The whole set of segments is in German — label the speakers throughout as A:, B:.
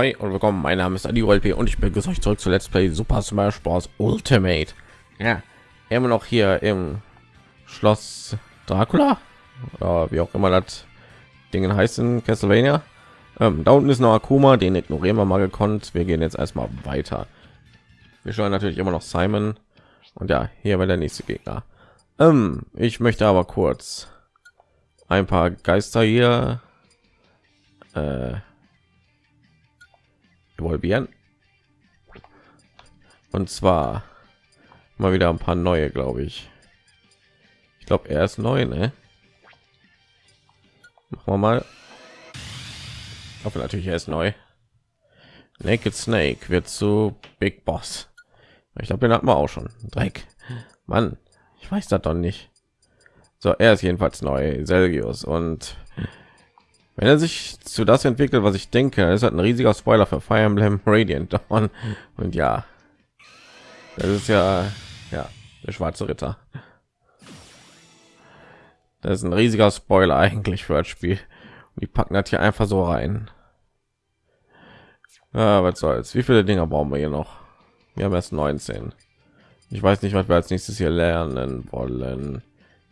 A: Ahoi und willkommen. Mein Name ist Adi LP und ich begrüße euch zurück zu Let's Play Super Smash Bros. Ultimate. Ja, immer noch hier im Schloss Dracula, oder wie auch immer das Dingen heißen, Castlevania. Ähm, da unten ist noch Akuma, den ignorieren wir mal gekonnt. Wir gehen jetzt erstmal weiter. Wir schauen natürlich immer noch Simon und ja, hier war der nächste Gegner. Ähm, ich möchte aber kurz ein paar Geister hier äh, evolvieren. Und zwar mal wieder ein paar neue, glaube ich. Ich glaube, er ist neu, ne? Machen wir mal. Hoffe natürlich, er ist neu. Naked Snake wird zu Big Boss. Ich glaube, den hatten wir auch schon. Dreck. Mann, ich weiß das doch nicht. So, er ist jedenfalls neu, Selgius. Und wenn er sich zu das entwickelt, was ich denke, ist halt ein riesiger Spoiler für Fire Emblem Radiant Dawn. Und ja, das ist ja, ja, der schwarze Ritter. Das ist ein riesiger Spoiler eigentlich für das Spiel. Und die packen das hier einfach so rein. Ja, was soll's? Wie viele Dinger brauchen wir hier noch? Wir haben erst 19. Ich weiß nicht, was wir als nächstes hier lernen wollen.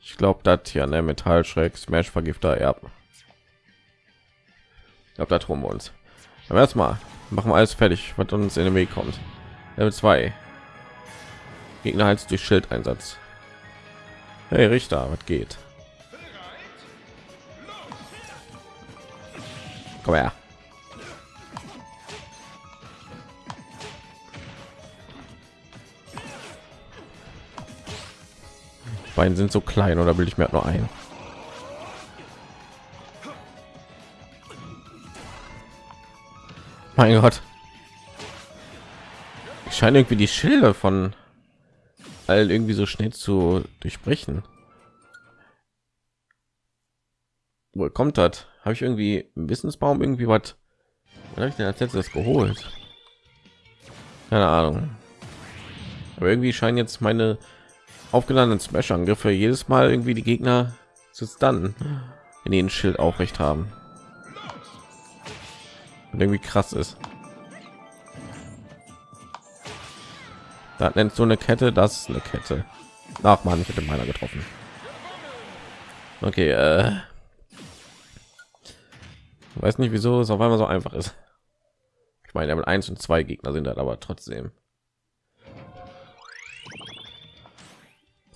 A: Ich glaube, das hier ne Metallschreck, Smash Vergifter Erben glaube da drum uns. Aber erstmal machen wir alles fertig was uns in den weg kommt. Level 2 gegner als durch schildeinsatz. Hey richter was geht? Komm her. Beine sind so klein oder will ich mir nur ein mein Gott. Ich scheine irgendwie die Schilder von all irgendwie so schnell zu durchbrechen. Wo kommt das? Habe ich irgendwie einen Wissensbaum irgendwie was? habe ich denn als letztes geholt? Keine Ahnung. Aber irgendwie scheinen jetzt meine aufgeladenen Smash-Angriffe jedes Mal irgendwie die Gegner zu stunnen, wenn die ein Schild aufrecht haben und irgendwie krass ist. Da nennt so eine Kette, das ist eine Kette. Ach man, ich hätte meiner getroffen. Okay, äh, weiß nicht, wieso es auf einmal so einfach ist. Ich meine, mit eins und zwei Gegner sind halt aber trotzdem.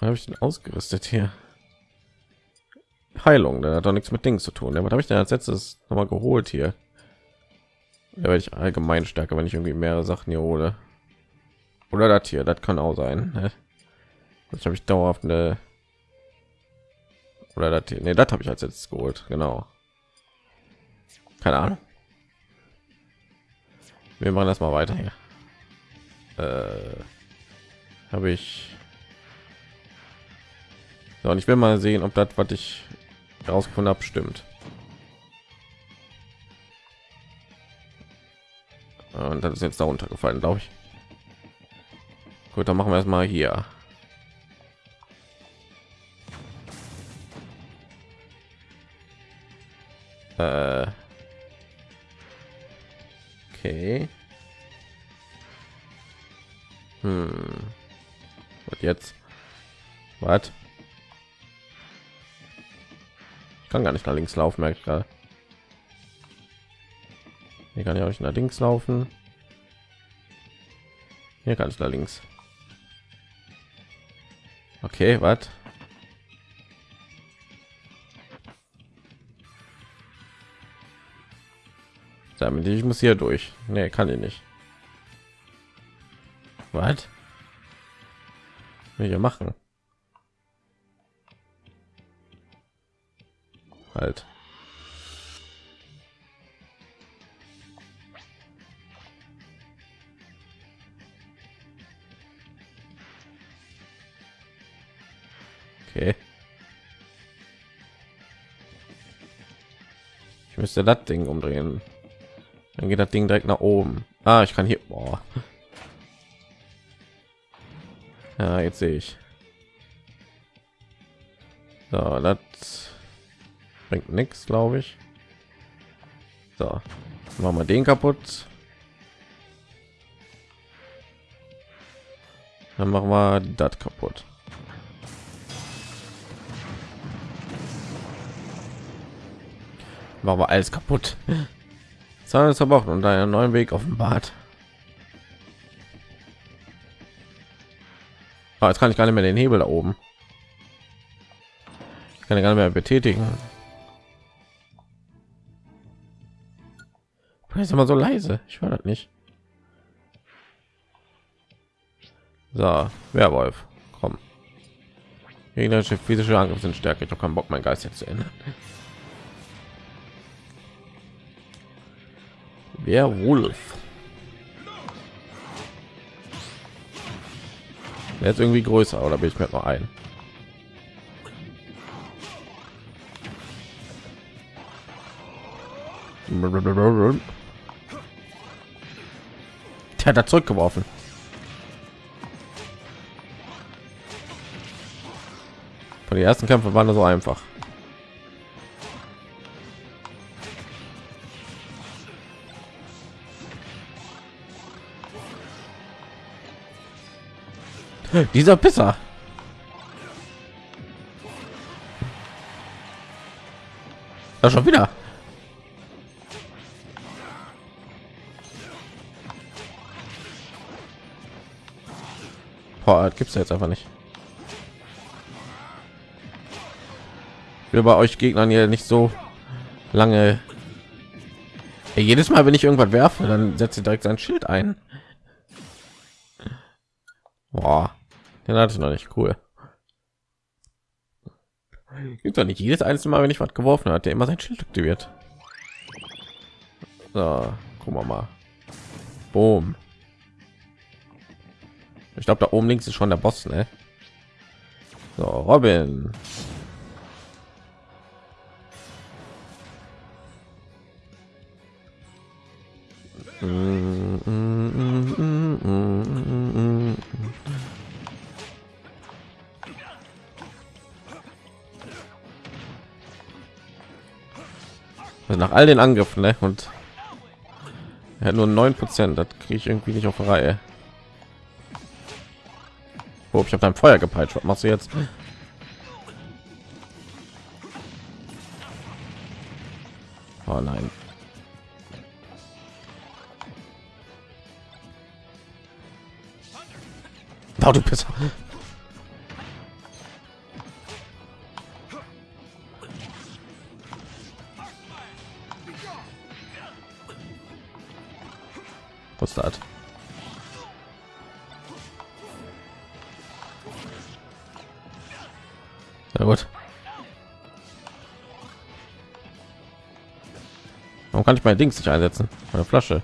A: habe ich denn ausgerüstet hier? Heilung, der hat doch nichts mit Dings zu tun. Ja, was habe ich denn als letztes noch mal geholt hier? Ja, werde ich allgemein stärker wenn ich irgendwie mehrere sachen hier hole. Oder das hier das kann auch sein ne? das habe ich dauerhaft eine oder das nee, das habe ich als jetzt geholt genau. Keine ahnung. Wir machen das mal weiter hier. Äh, habe ich so, und ich will mal sehen ob das was ich herausgefunden habe stimmt und das ist jetzt darunter gefallen glaube ich. Gut dann machen wir erstmal hier. Äh. Okay. Hm. und jetzt? Was? Kann gar nicht nach links laufen merke ich gerade hier kann ich euch allerdings laufen. Hier kann ich da links. Okay, was? Damit ich muss hier durch. Nee, kann ich nicht. Was? Ich machen? Halt. müsste das Ding umdrehen. Dann geht das Ding direkt nach oben. Ah, ich kann hier. Boah. Ja, jetzt sehe ich. So, das bringt nichts, glaube ich. So, machen wir den kaputt. Dann machen wir das kaputt. Machen wir alles kaputt. Zahlen zerbrochen und einen neuen Weg offenbart. Oh, jetzt kann ich gar nicht mehr den Hebel da oben. Ich kann ich gar nicht mehr betätigen. ist immer so leise. Ich war das nicht. So, Werwolf, komm. Gegnerische physische Angriff sind stärker. Ich habe keinen Bock, mein Geist jetzt zu ändern. Werwolf. Der ist irgendwie größer, oder bin ich mir noch ein? Der hat er zurückgeworfen. Von die ersten Kämpfe waren so einfach. Dieser Pisser. Da schon wieder. Boah, gibt's jetzt einfach nicht. Wir bei euch Gegnern hier nicht so lange. Ey, jedes Mal, wenn ich irgendwas werfe, dann setzt ihr direkt sein Schild ein. Boah. Den hatte ich noch nicht cool. Gibt doch nicht jedes einzelne Mal, wenn ich was geworfen hat, der immer sein Schild aktiviert. So, gucken wir mal. Boom. Ich glaube, da oben links ist schon der Boss, ne? So, Robin. Mm, mm, mm, also nach all den Angriffen ne? und er hat nur neun Prozent. Das kriege ich irgendwie nicht auf Reihe. Oh, ich habe dein Feuer gepeitscht. Was machst du jetzt? Oh nein. Oh, du bist. Das? Na gut. Warum kann ich mein Dings nicht einsetzen? Meine Flasche.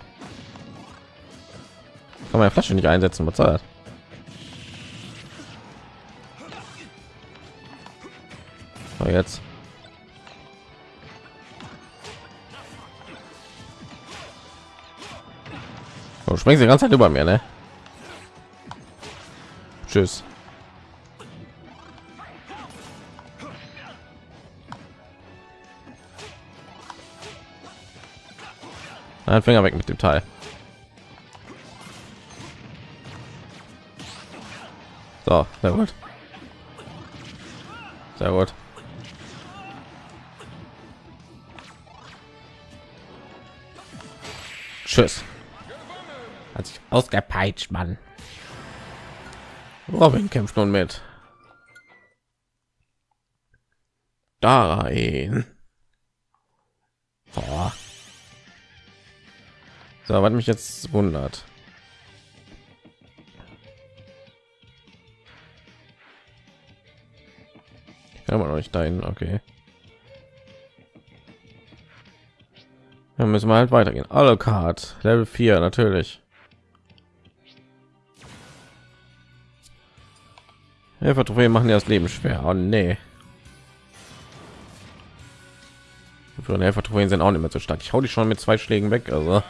A: Kann meine Flasche nicht einsetzen, das? So, jetzt. Oh, springst die ganze Zeit über mir, ne? Tschüss. Ein Finger weg mit dem Teil. So, sehr gut. Sehr gut. Tschüss. Hat sich ausgepeitscht, Mann. Robin kämpft nun mit. Da rein. Oh. So, was mich jetzt wundert. Ja, man euch dahin, okay. Dann müssen wir halt weitergehen. Alucard, Level 4, natürlich. Helfer machen ja das Leben schwer. Oh nee. Für Helfer sind auch nicht mehr so stark. Ich hau die schon mit zwei Schlägen weg, also.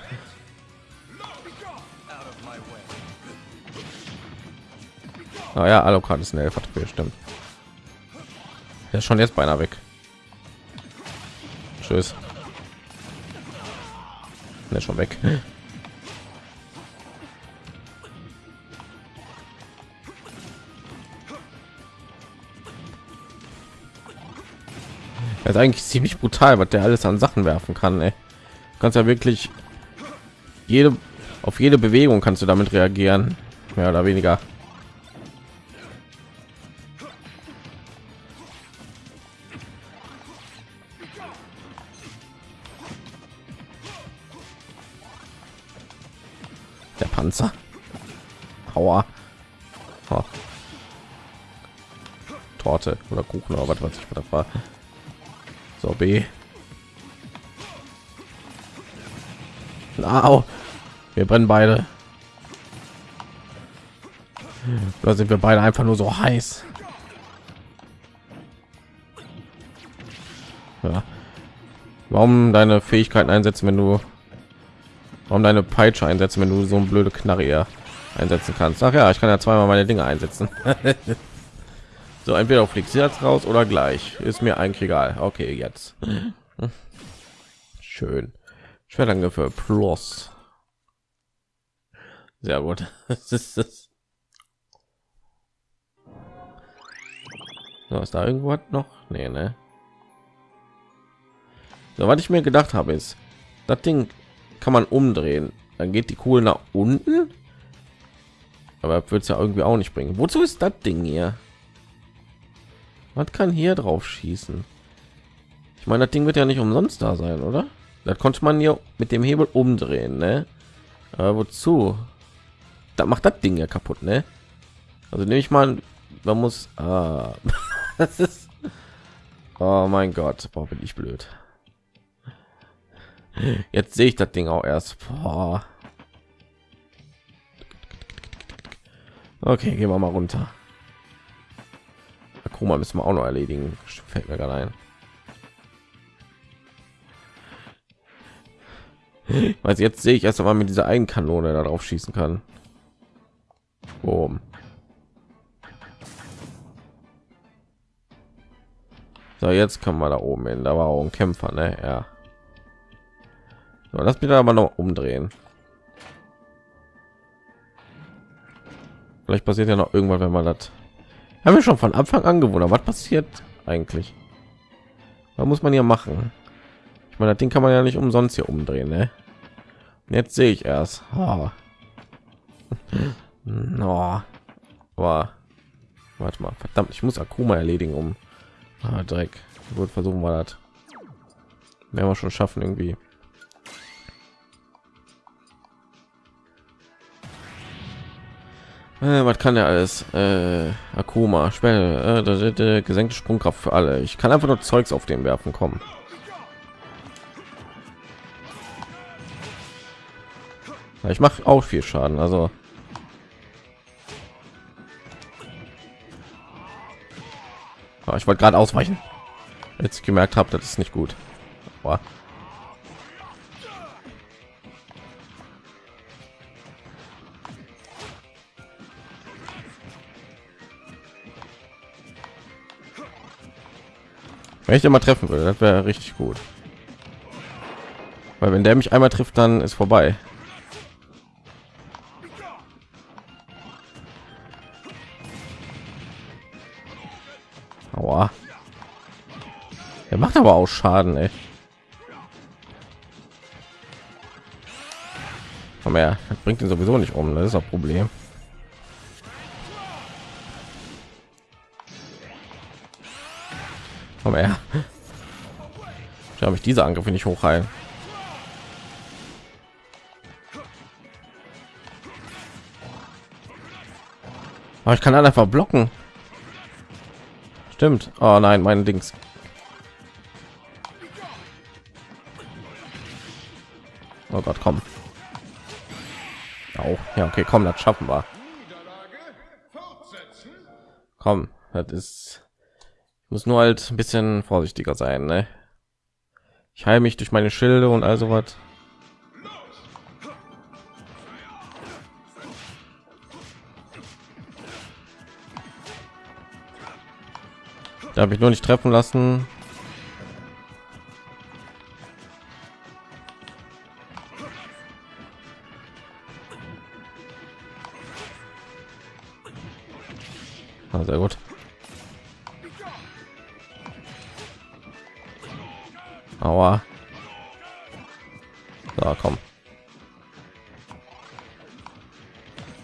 A: Naja, ah, Alucard ist ein Helfer stimmt. Er ist schon jetzt beinahe weg. Tschüss. Er ist schon weg. Das ist eigentlich ziemlich brutal, was der alles an Sachen werfen kann. Ey. Du kannst ja wirklich jede auf jede Bewegung kannst du damit reagieren, mehr oder weniger. Der Panzer. Aua. Oh. Torte oder Kuchen oder was weiß ich, was das war. So, B. Au. Wir brennen beide. Da sind wir beide einfach nur so heiß. Ja. Warum deine Fähigkeiten einsetzen, wenn du warum deine Peitsche einsetzen, wenn du so ein blöde Knarre einsetzen kannst? Ach ja, ich kann ja zweimal meine Dinge einsetzen. so entweder fliegt sie jetzt raus oder gleich. Ist mir eigentlich egal. Okay, jetzt. Schön. Schwertangriffe plus. Sehr gut. Das ist das. So, ist da irgendwo noch? Nee, ne? So, was ich mir gedacht habe, ist, das Ding kann man umdrehen. Dann geht die Kugel nach unten. Aber wird es ja irgendwie auch nicht bringen. Wozu ist das Ding hier? Was kann hier drauf schießen? Ich meine, das Ding wird ja nicht umsonst da sein, oder? Das konnte man hier mit dem Hebel umdrehen, ne? Aber wozu? da macht das Ding ja kaputt, ne? Also nehme ich mal, man muss, ah, das ist, oh mein Gott, boah, bin ich blöd. Jetzt sehe ich das Ding auch erst. Boah. Okay, gehen wir mal runter. Akuma müssen wir auch noch erledigen. Fällt mir gerade ein. Weil jetzt sehe ich erst einmal mit dieser Eigenkanone darauf schießen kann. Boom. So, jetzt kann man da oben hin. Da war auch ein Kämpfer, ne? Ja. So, lass mich aber noch umdrehen. Vielleicht passiert ja noch irgendwann, wenn man das. Haben wir schon von Anfang an gewohnt. Was passiert eigentlich? Was muss man hier machen? Ich meine, das Ding kann man ja nicht umsonst hier umdrehen, ne? Jetzt sehe ich erst. Oh. No. Aber warte mal, verdammt, ich muss Akuma erledigen, um ah, Dreck. Gut, versuchen wir das. Werden wir schon schaffen irgendwie. Äh, was kann er alles? Äh, Akuma, Spelle, äh, gesenkte Sprungkraft für alle. Ich kann einfach nur Zeugs auf den werfen kommen. Ich mache auch viel Schaden, also Oh, ich wollte gerade ausweichen. Jetzt gemerkt habe, das ist nicht gut. Boah. Wenn ich den mal treffen würde, das wäre richtig gut. Weil wenn der mich einmal trifft, dann ist vorbei. Aua. Er macht aber auch Schaden, ey. Komm her, das bringt ihn sowieso nicht um, das ist ein Problem. Habe ich diese Angriffe nicht hochheilen. Aber ich kann einfach blocken. Stimmt. Oh nein, mein Dings. Oh Gott, komm. Auch. Ja, okay, komm, das schaffen wir. Komm, das ist ich muss nur halt ein bisschen vorsichtiger sein, ne? Ich heile mich durch meine Schilde und also was. Da habe ich nur nicht treffen lassen. Ah, sehr gut. Aua. So, komm.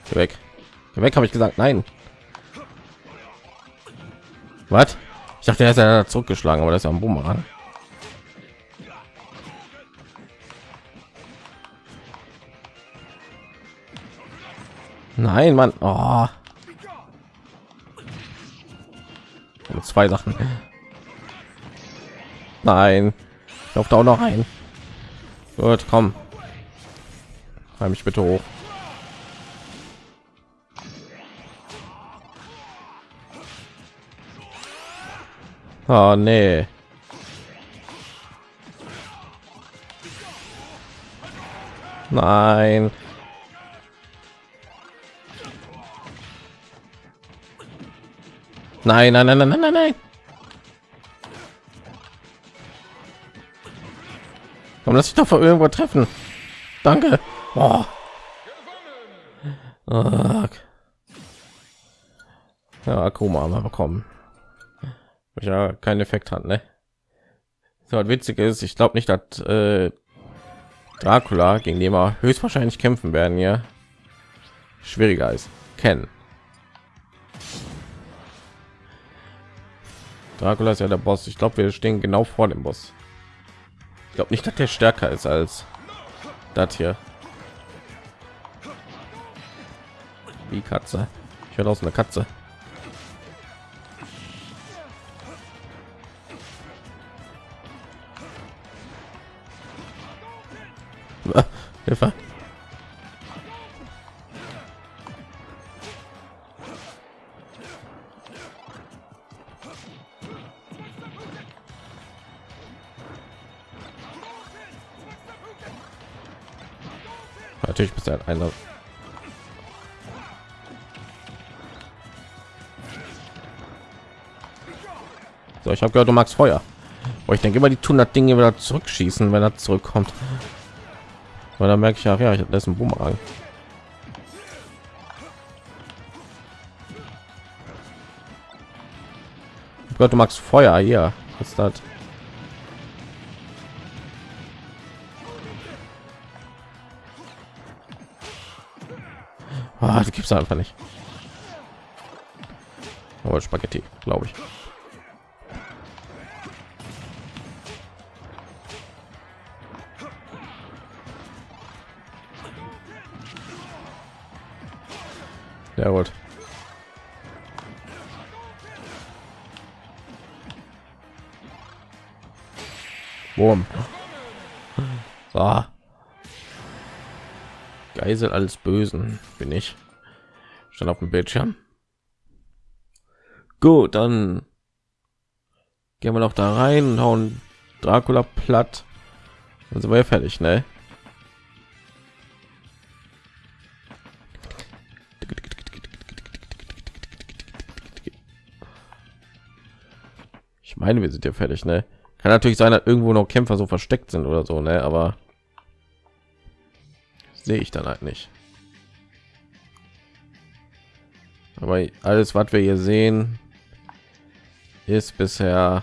A: Geh weg. Geh weg, habe ich gesagt. Nein. Was? Ich dachte, er ist ja zurückgeschlagen, aber das ist ja ein Bumerang. Nein, Mann. Oh. Zwei Sachen. Nein. Ich laufe da auch noch ein. Gut, komm. Heim mich bitte hoch. Oh nee. Nein. Nein, nein, nein, nein, nein, nein. Komm, lass dich doch irgendwo treffen. Danke. Oh. Ja, Akuma haben bekommen. Ja, kein Effekt hat, ne? So, witzig ist, ich glaube nicht, dass äh, Dracula, gegen den wir höchstwahrscheinlich kämpfen werden, ja, schwieriger ist. Kennen. Dracula ist ja der Boss. Ich glaube, wir stehen genau vor dem Boss. Ich glaube nicht, dass der stärker ist als das hier. Wie Katze. Ich höre aus einer Katze. Hilfe. Natürlich bist du einer. So, ich habe gehört, du magst Feuer. Oh, ich denke immer, die tun das Ding wieder zurückschießen, wenn er zurückkommt. Weil da merke ich auch, ja, ich ist ein Bumerang. Oh Gott, du magst Feuer hier. Was ist das? Gibt's einfach nicht. Aber Spaghetti, glaube ich. Ja gut. Boom. So. Geisel alles Bösen bin ich. Schon auf dem Bildschirm. Gut, dann gehen wir noch da rein und hauen Dracula platt. Dann sind wir ja fertig, ne? Ich meine, wir sind ja fertig, ne? Kann natürlich sein, dass irgendwo noch Kämpfer so versteckt sind oder so, ne? Aber sehe ich dann halt nicht. Aber alles, was wir hier sehen, ist bisher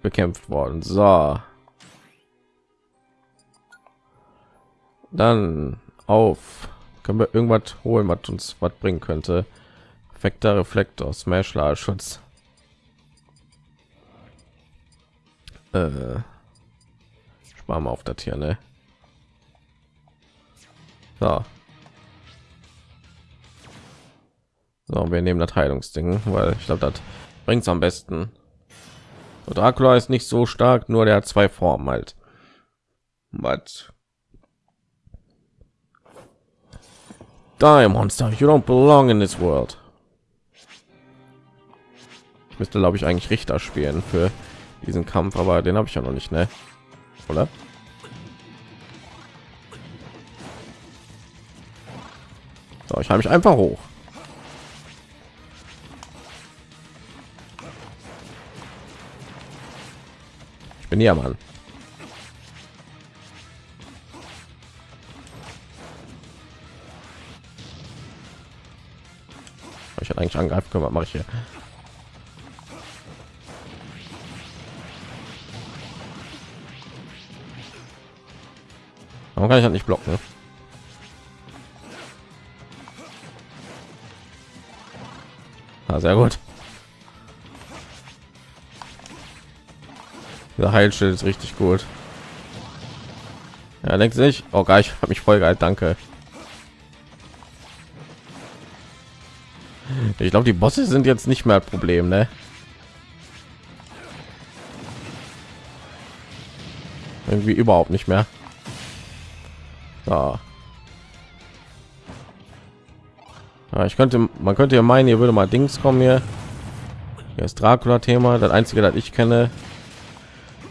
A: bekämpft worden. So. Dann auf. Können wir irgendwas holen, was uns was bringen könnte? Perfekter Reflektor, Smash Schutz. Äh, sparen wir auf das hier, ne? So. So, wir nehmen das Heilungsding, weil ich glaube, das bringt es am besten. Und Dracula ist nicht so stark, nur der hat zwei Formen halt. But Die Monster, you don't belong in this world. Ich müsste, glaube ich, eigentlich Richter spielen für diesen Kampf, aber den habe ich ja noch nicht, ne? Oder? So, ich habe mich einfach hoch. bin ja Mann. Ich hätte eigentlich angreifen können, was mache ich hier? Warum kann ich das nicht blocken? Ne? Ah, sehr gut. Der Heilschild ist richtig gut. Ja, denkt sich, oh geil, ich habe mich voll geil, danke. Ich glaube, die Bosse sind jetzt nicht mehr Problem, ne? Irgendwie überhaupt nicht mehr. So. Ja, ich könnte, man könnte ja meinen, ihr würde mal Dings kommen hier. Hier ist Dracula-Thema, das einzige, das ich kenne.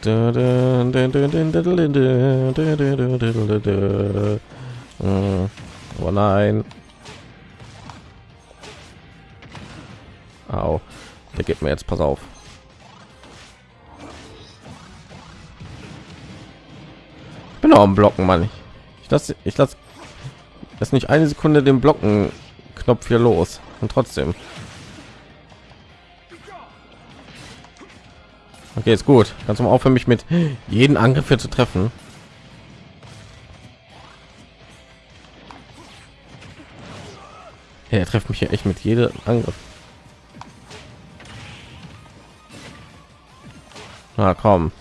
A: Oh nein. Au. Der geht mir jetzt, pass auf. Ich bin auch am Blocken, Mann. Ich lasse ich lasse das nicht eine Sekunde den Blocken Knopf hier los und trotzdem. Okay, ist gut. Du mal aufhören, mich mit jeden Angriff hier zu treffen? Ja, er trifft mich hier echt mit jedem Angriff. Na komm.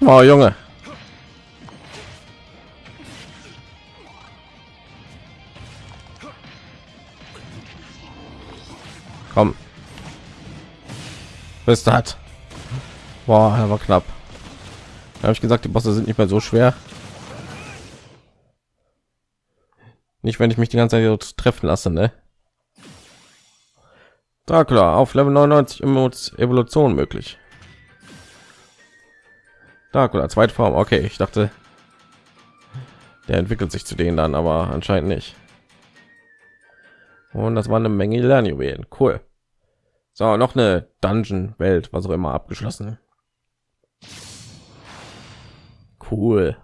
A: Oh, Junge. Bis hat. Boah, aber knapp. habe ich gesagt, die Bosse sind nicht mehr so schwer. Nicht, wenn ich mich die ganze Zeit treffen lasse, ne? Dracula auf Level 99 Evolution möglich. Dracula, zweite Form. Okay, ich dachte, der entwickelt sich zu denen dann, aber anscheinend nicht. Und das war eine Menge Lernjuwelen. Cool. So, noch eine Dungeon-Welt, was auch immer, abgeschlossen. Cool.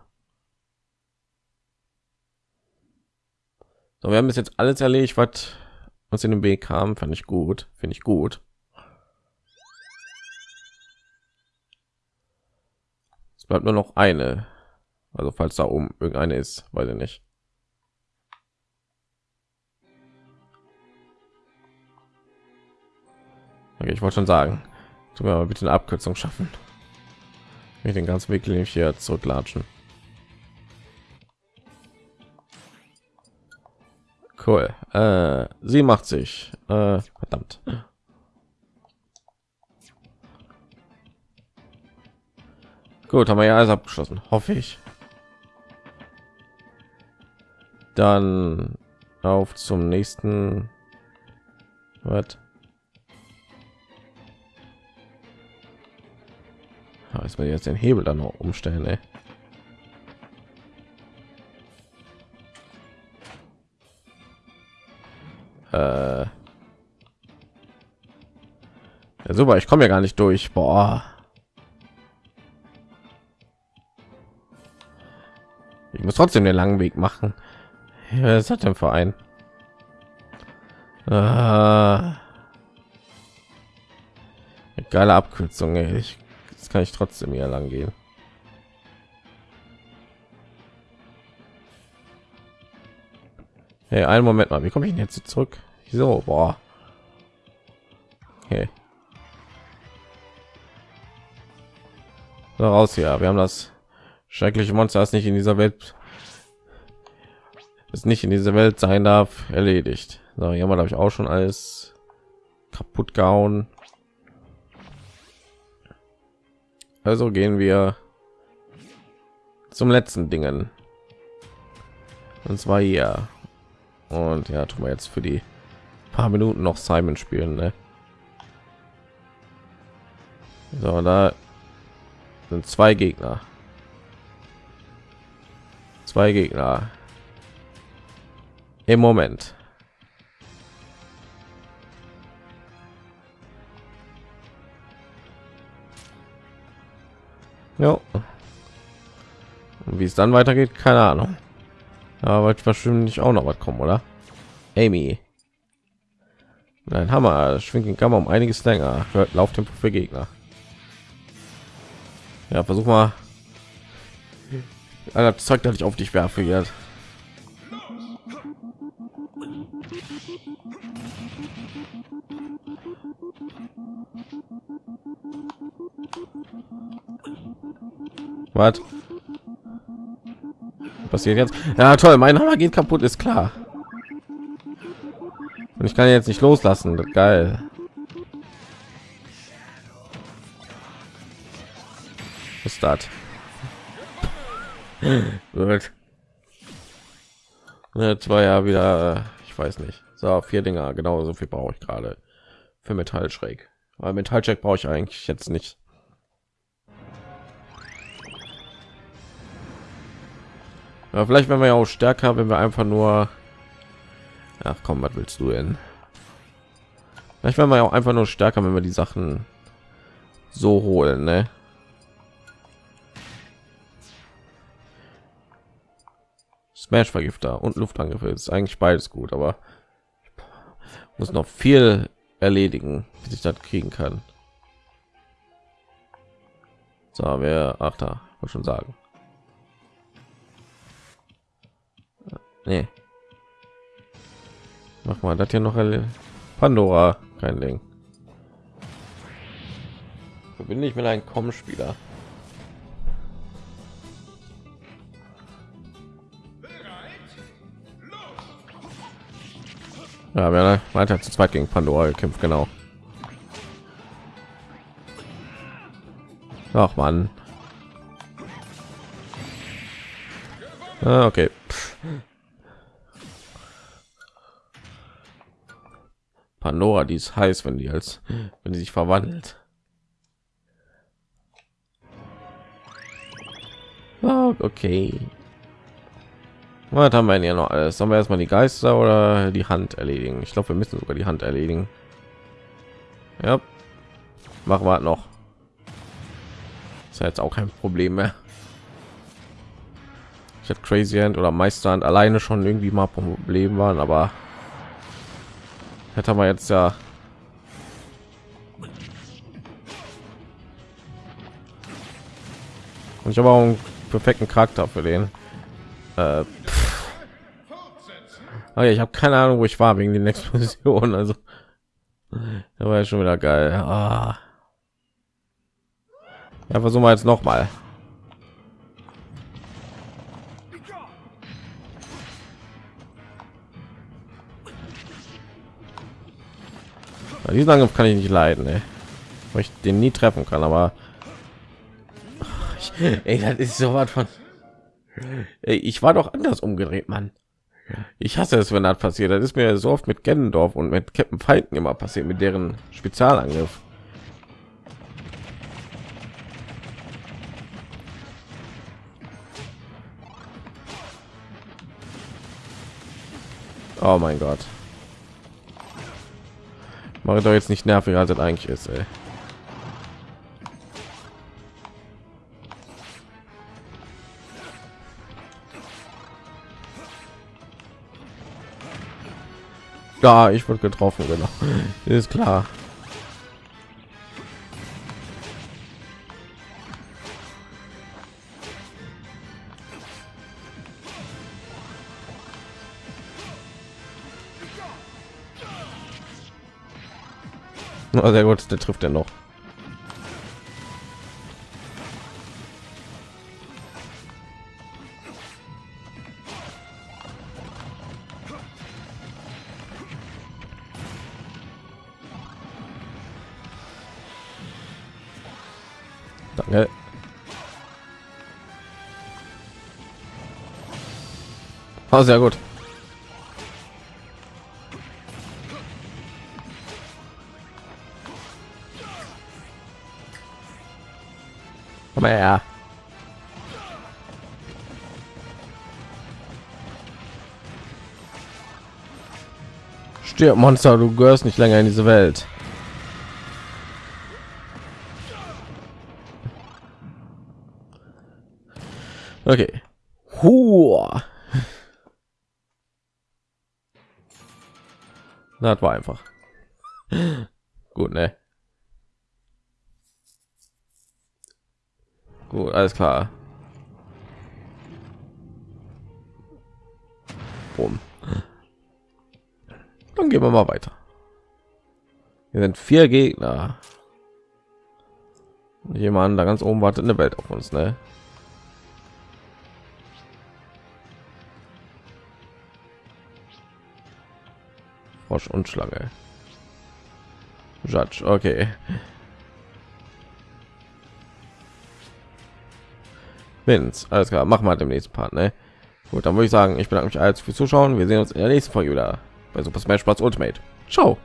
A: So, wir haben bis jetzt alles erledigt, was uns in den Weg kam. Fand ich gut. Finde ich gut. Es bleibt nur noch eine. Also falls da oben irgendeine ist, weiß ich nicht. Okay, ich wollte schon sagen, tun wir bitte eine Abkürzung schaffen. Ich den ganzen Weg hier zurücklatschen. Cool. Äh, 87. Äh, verdammt. Gut, haben wir ja alles abgeschlossen, hoffe ich. Dann auf zum nächsten. Was? Jetzt mal jetzt den Hebel dann noch umstellen, ey. Äh. Ja, super, ich komme ja gar nicht durch. Boah. Ich muss trotzdem den langen Weg machen. Ja, was hat denn Verein? Ah. Geile Abkürzung, ey. Ich, das kann ich trotzdem hier lang gehen. Hey, einen Moment mal, wie komme ich jetzt zurück? So, boah. Okay. So, raus hier. Wir haben das schreckliche Monster, das nicht in dieser Welt es nicht in dieser Welt sein darf, erledigt. So, hier haben wir ich auch schon alles kaputt gehauen. Also gehen wir zum letzten Dingen. Und zwar hier. Und ja, tun wir jetzt für die paar Minuten noch Simon spielen. Ne? So, da sind zwei Gegner. Zwei Gegner. Im Moment. Ja. Wie es dann weitergeht, keine Ahnung. Aber wahrscheinlich auch noch was kommen, oder? Amy. Ein Hammer schwingt den Kammer um einiges länger. Hört Lauftempo für Gegner. Ja, versuch mal. Alter, Zeug, dass ich auf dich werfe jetzt. Was? Passiert jetzt? Ja, toll, mein Hammer geht kaputt, ist klar. Und ich kann jetzt nicht loslassen. Das geil. Was ist das? Gut. Jetzt war ja wieder, ich weiß nicht. So, vier Dinger, genau so viel brauche ich gerade für Metall schräg. Aber Metallcheck brauche ich eigentlich jetzt nicht. Ja, vielleicht wenn wir ja auch stärker, wenn wir einfach nur Ach komm, was willst du denn? Vielleicht werden wir ja auch einfach nur stärker, wenn wir die Sachen so holen, ne? Smash Vergifter und Luftangriffe ist eigentlich beides gut, aber muss noch viel erledigen, bis ich das kriegen kann. So, wir ach da, wollte schon sagen. Nee. Mach mal das hier noch Pandora, kein Ding. Verbinde ich mit einem Com-Spieler. Ja, wir weiter zu zweit gegen Pandora gekämpft, genau. Ach man. Ah, okay. Pandora, die ist heiß, wenn die als wenn die sich verwandelt. Okay. Was haben wir ja noch alles? Sollen wir erstmal die Geister oder die Hand erledigen? Ich glaube, wir müssen sogar die Hand erledigen. Ja, machen wir noch. Ist ja jetzt auch kein Problem mehr. Ich habe Crazy Hand oder Meisterhand alleine schon irgendwie mal Problem waren, aber Hätte man jetzt ja und ich habe auch einen perfekten Charakter für den. Äh, okay, ich habe keine Ahnung, wo ich war wegen den Explosionen. Also, da war ja schon wieder geil. Ah. Ja, versuchen wir jetzt noch mal. Diesen Angriff kann ich nicht leiden, ey. weil ich den nie treffen kann. Aber ey, das ist so was von. Ey, ich war doch anders umgedreht, Mann. Ich hasse es, wenn das passiert. Das ist mir so oft mit Gennendorf und mit Captain Feinden immer passiert, mit deren Spezialangriff. Oh mein Gott. Mache doch jetzt nicht nerviger als es eigentlich ist. Ey. Ja, ich wurde getroffen, genau. Ist klar. Oh, sehr gut, der trifft er noch. Danke. Oh, sehr gut. Her. Stirb, Monster, du gehörst nicht länger in diese Welt. Okay. Hua. Das war einfach. Gut, ne? Gut, alles klar. Boom. Dann gehen wir mal weiter. Hier sind vier Gegner. Jemand da ganz oben wartet eine Welt auf uns, ne? Frosch und Schlange. Judge, okay. Vince, alles klar, machen wir dem nächsten Part, ne? Gut, dann würde ich sagen, ich bedanke mich als für Zuschauen. Wir sehen uns in der nächsten Folge wieder bei Super Smash Bros. Ultimate. Ciao.